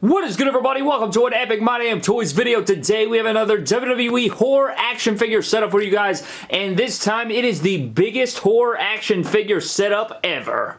What is good everybody? Welcome to an Epic My Damn Toys video. Today we have another WWE horror action figure setup for you guys and this time it is the biggest horror action figure setup ever.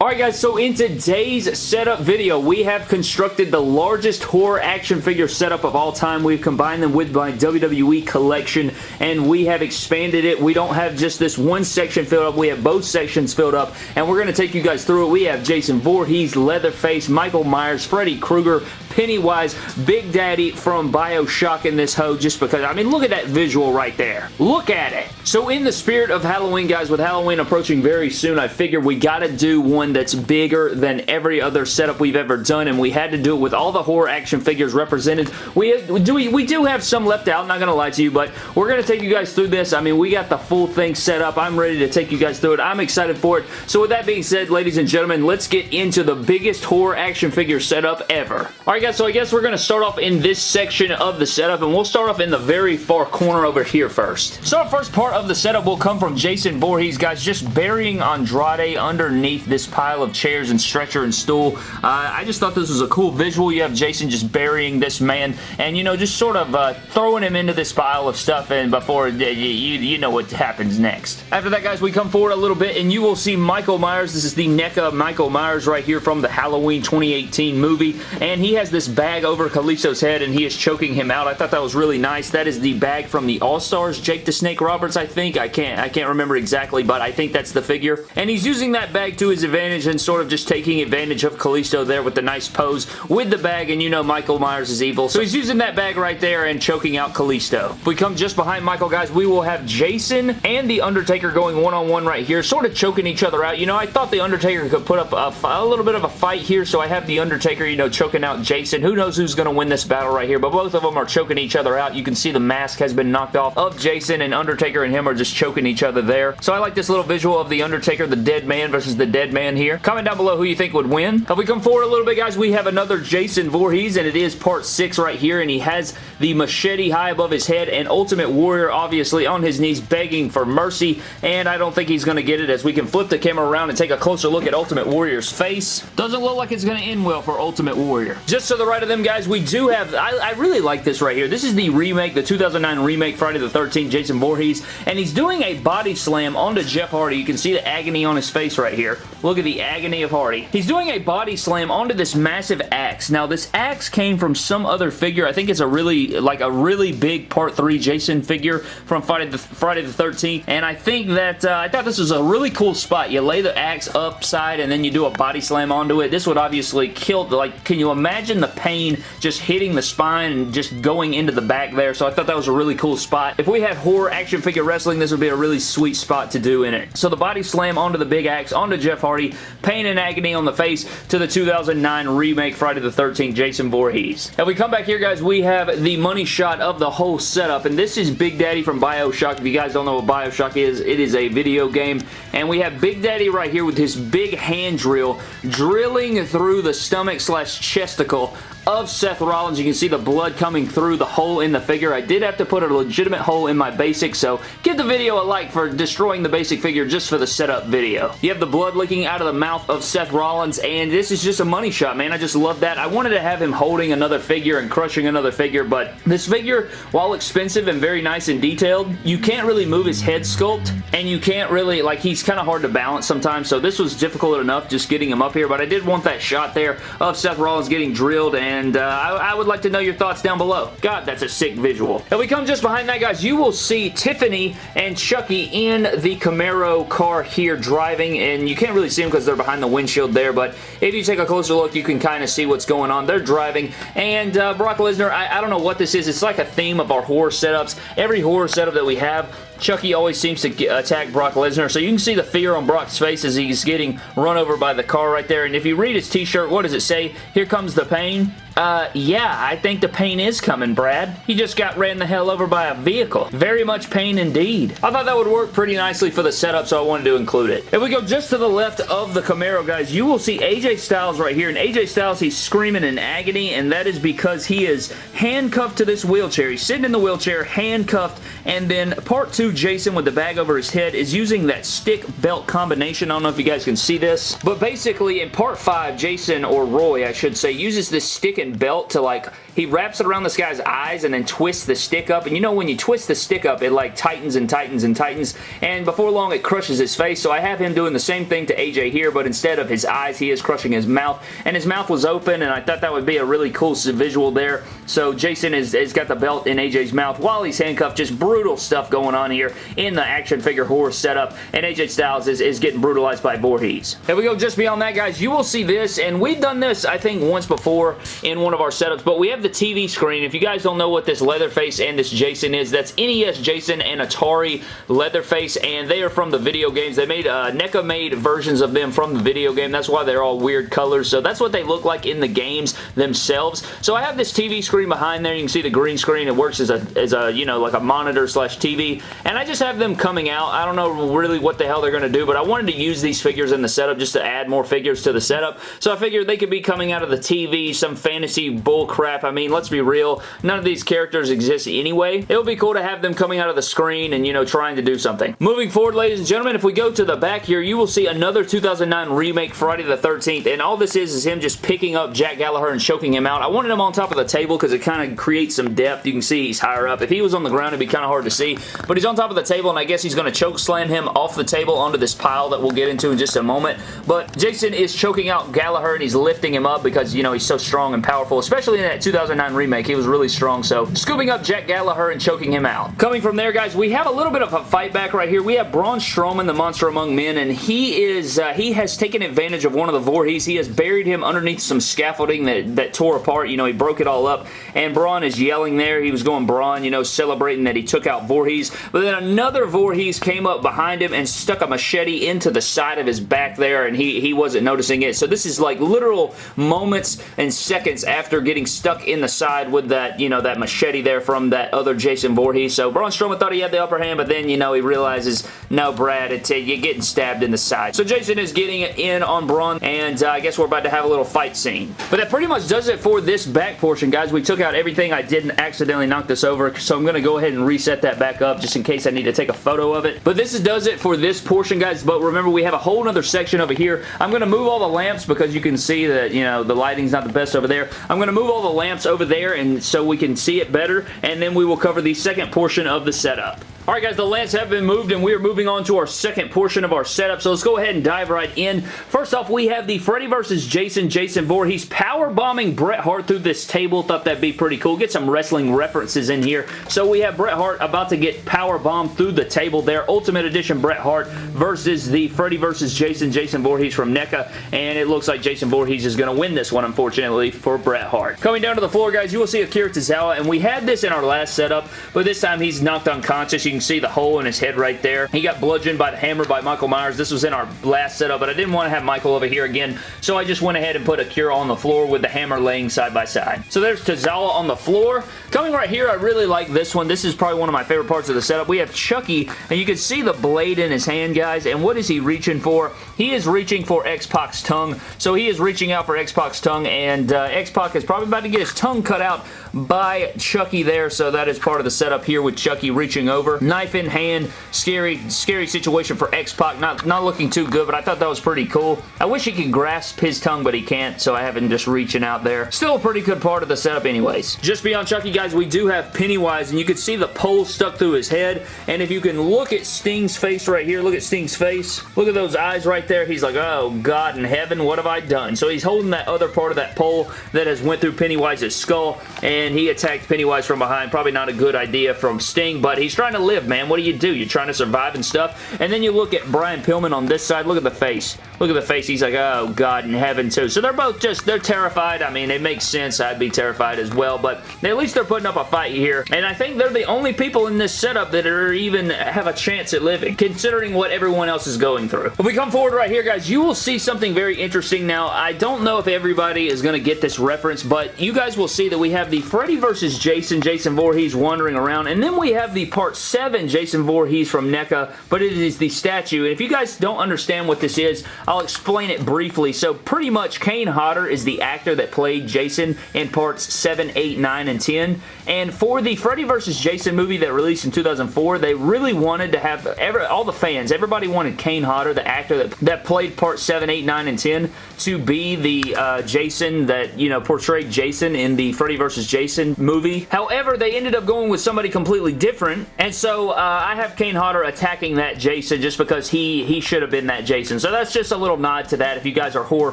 Alright guys, so in today's setup video, we have constructed the largest horror action figure setup of all time. We've combined them with my WWE collection, and we have expanded it. We don't have just this one section filled up. We have both sections filled up, and we're going to take you guys through it. We have Jason Voorhees, Leatherface, Michael Myers, Freddy Krueger, Pennywise, Big Daddy from Bioshock in this hoe just because, I mean, look at that visual right there. Look at it. So in the spirit of Halloween, guys, with Halloween approaching very soon, I figured we got to do one that's bigger than every other setup we've ever done, and we had to do it with all the horror action figures represented. We do, we, we do have some left out, not to lie to you, but we're to take you guys through this. I mean, we got the full thing set up. I'm ready to take you guys through it. I'm excited for it. So with that being said, ladies and gentlemen, let's get into the biggest horror action figure setup ever. All right, guys, so I guess we're going to start off in this section of the setup, and we'll start off in the very far corner over here first. So our first part of the setup will come from Jason Voorhees, guys, just burying Andrade underneath this pile of chairs and stretcher and stool. Uh, I just thought this was a cool visual. You have Jason just burying this man, and, you know, just sort of uh, throwing him into this pile of stuff, and before, uh, you, you know what happens next. After that, guys, we come forward a little bit, and you will see Michael Myers. This is the NECA Michael Myers right here from the Halloween 2018 movie, and he has this bag over Kalisto's head and he is choking him out. I thought that was really nice. That is the bag from the All-Stars, Jake the Snake Roberts, I think. I can't I can't remember exactly, but I think that's the figure. And he's using that bag to his advantage and sort of just taking advantage of Kalisto there with the nice pose with the bag, and you know Michael Myers is evil. So he's using that bag right there and choking out Kalisto. If we come just behind Michael, guys, we will have Jason and The Undertaker going one-on-one -on -one right here, sort of choking each other out. You know, I thought The Undertaker could put up a, a little bit of a fight here, so I have The Undertaker, you know, choking out Jason. Who knows who's who's going to win this battle right here, but both of them are choking each other out. You can see the mask has been knocked off of Jason, and Undertaker and him are just choking each other there. So I like this little visual of the Undertaker, the dead man versus the dead man here. Comment down below who you think would win. If we come forward a little bit, guys, we have another Jason Voorhees, and it is part 6 right here, and he has the machete high above his head, and Ultimate Warrior obviously on his knees begging for mercy, and I don't think he's going to get it as we can flip the camera around and take a closer look at Ultimate Warrior's face. Doesn't look like it's going to end well for Ultimate Warrior. Just to the right of them, guys, we do have, I, I, really like this right here. This is the remake, the 2009 remake Friday the 13th, Jason Voorhees, and he's doing a body slam onto Jeff Hardy. You can see the agony on his face right here. Look at the agony of Hardy. He's doing a body slam onto this massive axe. Now, this axe came from some other figure. I think it's a really, like a really big Part 3 Jason figure from Friday the, Friday the 13th, and I think that, uh, I thought this was a really cool spot. You lay the axe upside, and then you do a body slam onto it. This would obviously kill, like, can you imagine the pain just hitting the spine and just going into the back there, so I thought that was a really cool spot. If we had horror action figure wrestling, this would be a really sweet spot to do in it. So the body slam onto the big axe, onto Jeff Hardy, pain and agony on the face to the 2009 remake Friday the 13th Jason Voorhees. If we come back here, guys, we have the money shot of the whole setup, and this is Big Daddy from Bioshock. If you guys don't know what Bioshock is, it is a video game, and we have Big Daddy right here with his big hand drill drilling through the stomach slash chesticle of Seth Rollins. You can see the blood coming through the hole in the figure. I did have to put a legitimate hole in my basic, so give the video a like for destroying the basic figure just for the setup video. You have the blood leaking out of the mouth of Seth Rollins, and this is just a money shot, man. I just love that. I wanted to have him holding another figure and crushing another figure, but this figure, while expensive and very nice and detailed, you can't really move his head sculpt, and you can't really, like, he's kind of hard to balance sometimes, so this was difficult enough just getting him up here, but I did want that shot there of Seth Rollins getting drilled and and uh, I, I, would like to know your thoughts down below. God, that's a sick visual. If we come just behind that, guys, you will see Tiffany and Chucky in the Camaro car here driving, and you can't really see them because they're behind the windshield there, but if you take a closer look, you can kind of see what's going on. They're driving, and uh, Brock Lesnar, I, I don't know what this is. It's like a theme of our horror setups. Every horror setup that we have, Chucky always seems to get, attack Brock Lesnar, so you can see the fear on Brock's face as he's getting run over by the car right there, and if you read his t-shirt, what does it say? Here comes the pain. Uh, yeah, I think the pain is coming, Brad. He just got ran the hell over by a vehicle. Very much pain indeed. I thought that would work pretty nicely for the setup, so I wanted to include it. If we go just to the left of the Camaro, guys, you will see AJ Styles right here. And AJ Styles, he's screaming in agony, and that is because he is handcuffed to this wheelchair. He's sitting in the wheelchair, handcuffed, and then part two, Jason with the bag over his head is using that stick belt combination. I don't know if you guys can see this, but basically in part five, Jason, or Roy, I should say, uses this stick and belt to like he wraps it around this guy's eyes and then twists the stick up. And you know when you twist the stick up, it like tightens and tightens and tightens. And before long, it crushes his face. So I have him doing the same thing to AJ here, but instead of his eyes, he is crushing his mouth. And his mouth was open, and I thought that would be a really cool visual there. So Jason has, got the belt in AJ's mouth while he's handcuffed. Just brutal stuff going on here in the action figure horror setup. And AJ Styles is, is getting brutalized by Voorhees. If we go just beyond that, guys, you will see this. And we've done this, I think, once before in one of our setups, but we have the TV screen. If you guys don't know what this Leatherface and this Jason is, that's NES Jason and Atari Leatherface, and they are from the video games. They made, uh, NECA made versions of them from the video game. That's why they're all weird colors. So that's what they look like in the games themselves. So I have this TV screen behind there. You can see the green screen. It works as a, as a you know, like a monitor slash TV. And I just have them coming out. I don't know really what the hell they're going to do, but I wanted to use these figures in the setup just to add more figures to the setup. So I figured they could be coming out of the TV, some fantasy bull crap. I mean, let's be real. None of these characters exist anyway. It would be cool to have them coming out of the screen and, you know, trying to do something. Moving forward, ladies and gentlemen, if we go to the back here, you will see another 2009 remake Friday the 13th, and all this is is him just picking up Jack Gallagher and choking him out. I wanted him on top of the table because it kind of creates some depth. You can see he's higher up. If he was on the ground, it'd be kind of hard to see, but he's on top of the table, and I guess he's going to choke slam him off the table onto this pile that we'll get into in just a moment, but Jason is choking out Gallagher, and he's lifting him up because, you know, he's so strong and powerful, especially in that 2009 remake. He was really strong, so scooping up Jack Gallagher and choking him out. Coming from there, guys, we have a little bit of a fight back right here. We have Braun Strowman, the Monster Among Men, and he is uh, he has taken advantage of one of the Voorhees. He has buried him underneath some scaffolding that, that tore apart. You know, he broke it all up, and Braun is yelling there. He was going Braun, you know, celebrating that he took out Voorhees, but then another Voorhees came up behind him and stuck a machete into the side of his back there, and he, he wasn't noticing it. So this is like literal moments and seconds after getting stuck in the side with that, you know, that machete there from that other Jason Voorhees. So Braun Strowman thought he had the upper hand, but then, you know, he realizes, no, Brad, it's, you're getting stabbed in the side. So Jason is getting in on Braun, and uh, I guess we're about to have a little fight scene. But that pretty much does it for this back portion, guys. We took out everything. I didn't accidentally knock this over, so I'm going to go ahead and reset that back up just in case I need to take a photo of it. But this is, does it for this portion, guys. But remember, we have a whole other section over here. I'm going to move all the lamps because you can see that, you know, the lighting's not the best over there. I'm going to move all the lamps over there and so we can see it better, and then we will cover the second portion of the setup. Alright guys, the lamps have been moved and we are moving on to our second portion of our setup, so let's go ahead and dive right in. First off, we have the Freddy vs. Jason Jason Voorhees power bombing Bret Hart through this table. Thought that'd be pretty cool. Get some wrestling references in here. So we have Bret Hart about to get power bombed through the table there. Ultimate Edition Bret Hart versus the Freddy vs. Jason Jason Voorhees from NECA, and it looks like Jason Voorhees is going to win this one, unfortunately, for Bret Hart. Coming down to the floor, guys, you will see Akira Tozawa, and we had this in our last setup, but this time he's knocked unconscious. You can see the hole in his head right there. He got bludgeoned by the hammer by Michael Myers. This was in our last setup, but I didn't want to have Michael over here again, so I just went ahead and put Akira on the floor with the hammer laying side by side. So there's Tozawa on the floor. Coming right here, I really like this one. This is probably one of my favorite parts of the setup. We have Chucky, and you can see the blade in his hand, guys, and what is he reaching for? He is reaching for X-Pac's tongue, so he is reaching out for X-Pac's tongue, and uh, X-Pac is probably about to get his tongue cut out by Chucky there, so that is part of the setup here with Chucky reaching over. Knife in hand, scary, scary situation for X-Pac. Not, not looking too good, but I thought that was pretty cool. I wish he could grasp his tongue, but he can't, so I have him just reaching out there. Still a pretty good part of the setup anyways. Just beyond Chucky, guys, we do have Pennywise, and you can see the pole stuck through his head, and if you can look at Sting's face right here, look at Sting's face, look at those eyes right there, he's like, oh, God in heaven, what have I done? So he's holding that other part of that pole that has went through Pennywise's skull, and he attacked Pennywise from behind. Probably not a good idea from Sting, but he's trying to live, man. What do you do? You're trying to survive and stuff. And then you look at Brian Pillman on this side. Look at the face. Look at the face. He's like, oh, God in heaven, too. So they're both just, they're terrified. I mean, it makes sense. I'd be terrified as well, but at least they're putting up a fight here. And I think they're the only people in this setup that are even have a chance at living, considering what everyone else is going through. If we come forward right here, guys, you will see something very interesting. Now, I don't know if everybody is going to get this reference, but you guys will see that we have the Freddy versus Jason, Jason Voorhees wandering around, and then we have the Part 7 Jason Voorhees from NECA, but it is the statue. And if you guys don't understand what this is, I'll explain it briefly. So pretty much Kane Hodder is the actor that played Jason in Parts 7, 8, 9, and 10. And for the Freddy vs. Jason movie that released in 2004, they really wanted to have every, all the fans, everybody wanted Kane Hodder, the actor that, that played Part 7, 8, 9, and 10, to be the uh, Jason that, you know, portrayed Jason in the Freddy vs. Jason movie. However, they ended up going with somebody completely different, and so uh, I have Kane Hodder attacking that Jason just because he, he should have been that Jason. So that's just a little nod to that. If you guys are horror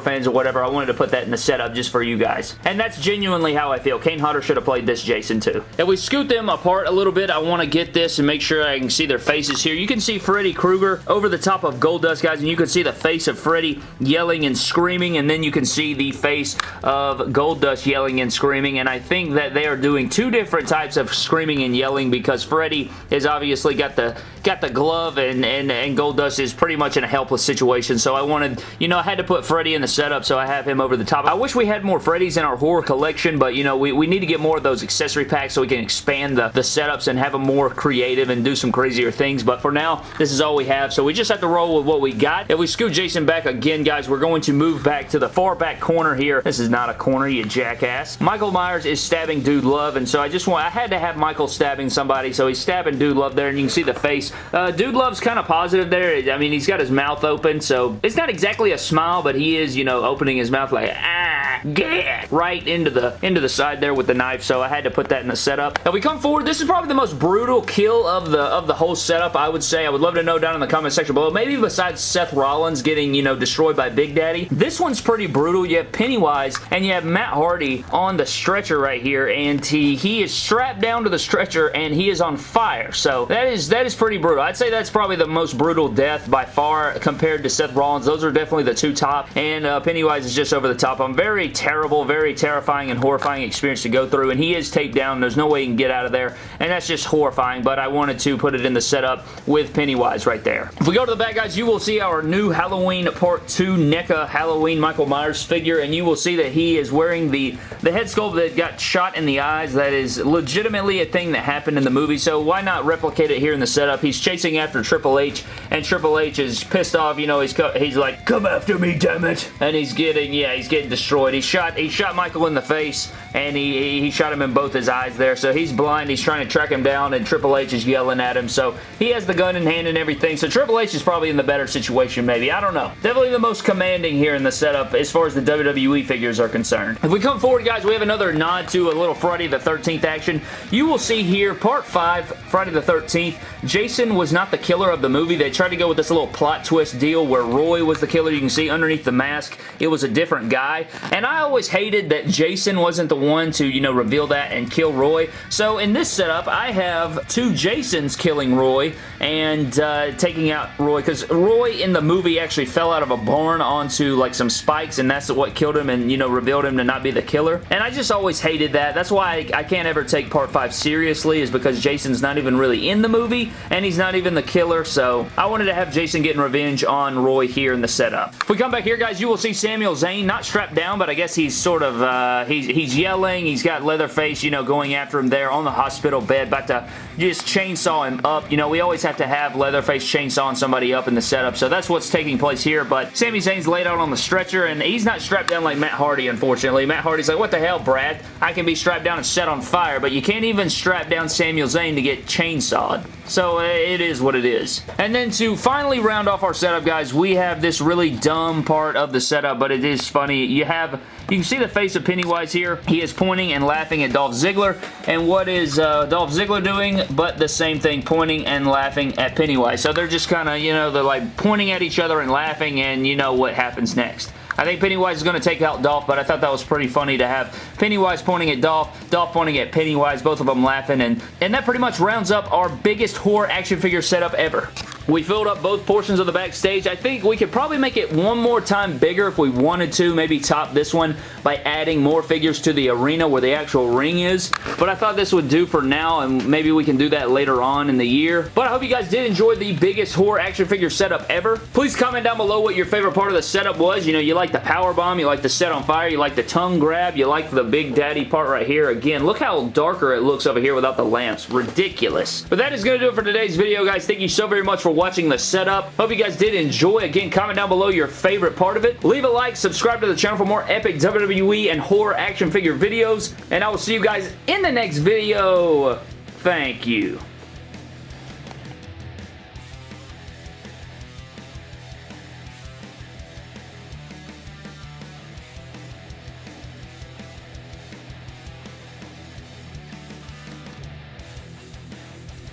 fans or whatever, I wanted to put that in the setup just for you guys. And that's genuinely how I feel. Kane Hodder should have played this Jason too. If we scoot them apart a little bit, I want to get this and make sure I can see their faces here. You can see Freddy Krueger over the top of Goldust, guys, and you can see the face of Freddy yelling and screaming, and then you can see the face of Goldust yelling and screaming, and I think that they are doing two different types of screaming and yelling because Freddy has obviously got the got the glove and, and, and Goldust is pretty much in a helpless situation, so I wanted, you know, I had to put Freddy in the setup, so I have him over the top. I wish we had more Freddys in our horror collection, but, you know, we, we need to get more of those accessory packs so we can expand the, the setups and have them more creative and do some crazier things, but for now, this is all we have, so we just have to roll with what we got. If we scoot Jason back again, guys, we're going to move back to the far back corner here. This is not a corner, you jackass. Michael Myers is stabbing Dude Love, and so I just want, I had to have Michael stabbing somebody, so he's stabbing Dude Love there, and you can see the face. Uh, Dude Love's kind of positive there. I mean, he's got his mouth open, so it's not exactly a smile, but he is, you know, opening his mouth like, ah, get right into the into the side there with the knife, so I had to put that in the setup. If we come forward, this is probably the most brutal kill of the of the whole setup, I would say. I would love to know down in the comment section below. Maybe besides Seth Rollins getting, you know, destroyed by Big Daddy. This one's pretty brutal. You have Pennywise and you have Matt Hardy on the stretcher right here, and he, he is strapped down to the stretcher and he is on fire. So that is that is pretty brutal. I'd say that's probably the most brutal death by far compared to Seth Rollins. Those are definitely the two top, and uh, Pennywise is just over the top. I'm very terrible, very terrifying and horrifying experience to go through, and he is taped down. There's no way he can get out of there, and that's just horrifying, but I wanted to put it in the setup with Pennywise right there. If we go to the back, guys, you will see our new Halloween Part 2 NECA Halloween Michael Myers figure, and you will see that he is wearing the, the head sculpt that got shot in the eyes. That is legitimately a thing that happened in the movie, so why not replicate it here in the setup? He's chasing after Triple H, and Triple H is pissed off. You know, he's he's like, "Come after me, damn it!" And he's getting, yeah, he's getting destroyed. He shot he shot Michael in the face, and he he shot him in both his eyes there. So he's blind. He's trying to track him down, and Triple H is yelling at him. So he has the gun in hand and everything. So Triple H is probably in the better situation, maybe. I don't know. Definitely the most commanding here in the setup as far as the WWE figures are concerned. If we come forward, guys, we have another nod to a little Friday the 13th action. You will see here, part 5, Friday the 13th, Jason was not the killer of the movie. They tried to go with this little plot twist deal where Roy was the killer. You can see underneath the mask, it was a different guy. And I always hated that Jason wasn't the one to, you know, reveal that and kill Roy. So in this setup, I have two Jasons killing Roy and uh, taking out Roy because Roy in the movie actually fell out of a barn onto like some spikes and that's what killed him and, you know, revealed him to not be the killer. And I just always hated that. That's why I, I can't ever take Part 5 seriously is because Jason's not even really in the movie and he's not even the killer. So I wanted to have Jason getting revenge on Roy here in the setup. If we come back here, guys, you will see Sami Zayn not strapped down, but I guess he's sort of, uh, he's, he's yelling. He's got Leatherface, you know, going after him there on the hospital bed, about to just chainsaw him up. You know, we always have to have Leatherface chainsawing somebody up in the setup, so that's what's taking place here, but Sami Zayn's laid out on the stretcher, and he's not strapped down like Matt Hardy, unfortunately. Matt Hardy's like, what the hell, Brad? I can be strapped down and set on fire, but you can't even strap down Sami Zayn to get chainsawed. So uh, it is what it is. And then to finally round off our setup, guys, we have this really dumb part of the setup, but it is funny. You have, you can see the face of Pennywise here. He is pointing and laughing at Dolph Ziggler. And what is uh, Dolph Ziggler doing? But the same thing, pointing and laughing at Pennywise. So they're just kind of, you know, they're like pointing at each other and laughing, and you know what happens next. I think Pennywise is going to take out Dolph, but I thought that was pretty funny to have Pennywise pointing at Dolph, Dolph pointing at Pennywise, both of them laughing, and, and that pretty much rounds up our biggest horror action figure setup ever. We filled up both portions of the backstage. I think we could probably make it one more time bigger if we wanted to. Maybe top this one by adding more figures to the arena where the actual ring is. But I thought this would do for now and maybe we can do that later on in the year. But I hope you guys did enjoy the biggest horror action figure setup ever. Please comment down below what your favorite part of the setup was. You know, you like the power bomb, you like the set on fire, you like the tongue grab, you like the big daddy part right here. Again, look how darker it looks over here without the lamps. Ridiculous. But that is going to do it for today's video, guys. Thank you so very much for watching the setup. Hope you guys did enjoy. Again, comment down below your favorite part of it. Leave a like, subscribe to the channel for more epic WWE and horror action figure videos, and I will see you guys in the next video. Thank you.